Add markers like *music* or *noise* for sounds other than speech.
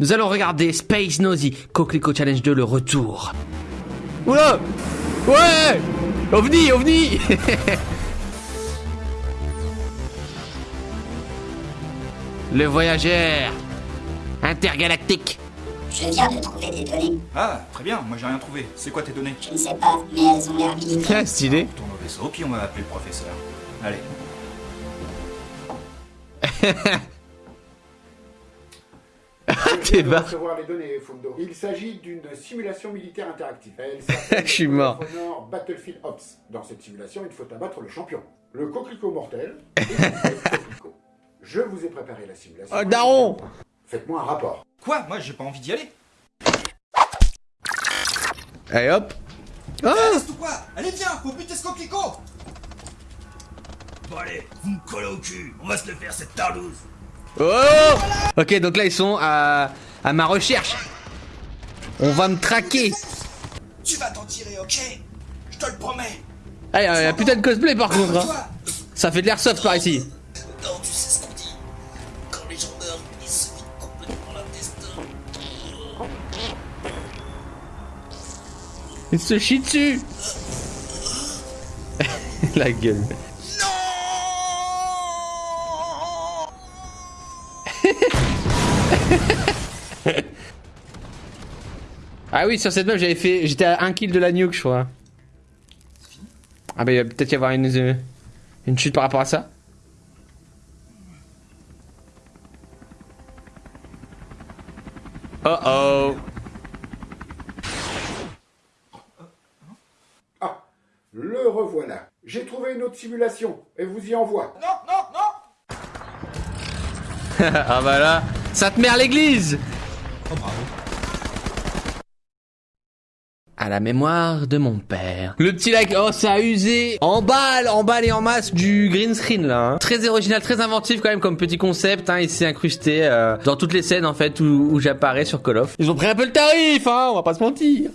Nous allons regarder Space Nosy, Coquelicot Challenge 2, le retour. Oula Ouais OVNI, OVNI *laughs* Le voyageur intergalactique. Je viens de trouver des données. Ah, très bien, moi j'ai rien trouvé. C'est quoi tes données? Je ne sais pas, mais elles ont l'air militaires. Ah, stylé. On tourne au vaisseau, puis on va appeler le professeur. Allez. *laughs* Les données, Fundo. Il s'agit d'une simulation militaire interactive. Elle *laughs* s'appelle Je suis mort. Honor Battlefield Ops. Dans cette simulation, il faut abattre le champion, le coquelicot mortel *laughs* et le coquelicot. Je vous ai préparé la simulation. Oh, daron Faites-moi un rapport. Quoi? Moi j'ai pas envie d'y aller. Allez hop Ah Reste ou quoi? Allez viens, faut buter ce coquelicot Bon allez, vous me collez au cul, on va se le faire cette tarlouse. Oh Ok, donc là ils sont à, à ma recherche. On va me traquer. Tu vas t'en tirer, ok? Je te le promets. Ah, y a, y a putain de cosplay par contre. hein. Ça fait de l'airsoft par ici. Non, tu sais ce qu'on dit. Quand les gens meurent, ils se vident complètement se chie dessus. *laughs* La gueule. *laughs* Ah oui, sur cette map, j'avais fait. J'étais à 1 kill de la nuke, je crois. Ah bah, il va peut-être y avoir une, euh, une chute par rapport à ça. Oh oh. Ah, le revoilà. J'ai trouvé une autre simulation et vous y envoie. Non, non ah bah là, ça te met à l'église Oh bravo. À la mémoire de mon père. Le petit like, oh ça a usé En balle, en balle et en masse du green screen là. hein. Très original, très inventif quand même comme petit concept. Hein, il s'est incrusté euh, dans toutes les scènes en fait où, où j'apparais sur Call of. Ils ont pris un peu le tarif, hein, on va pas se mentir.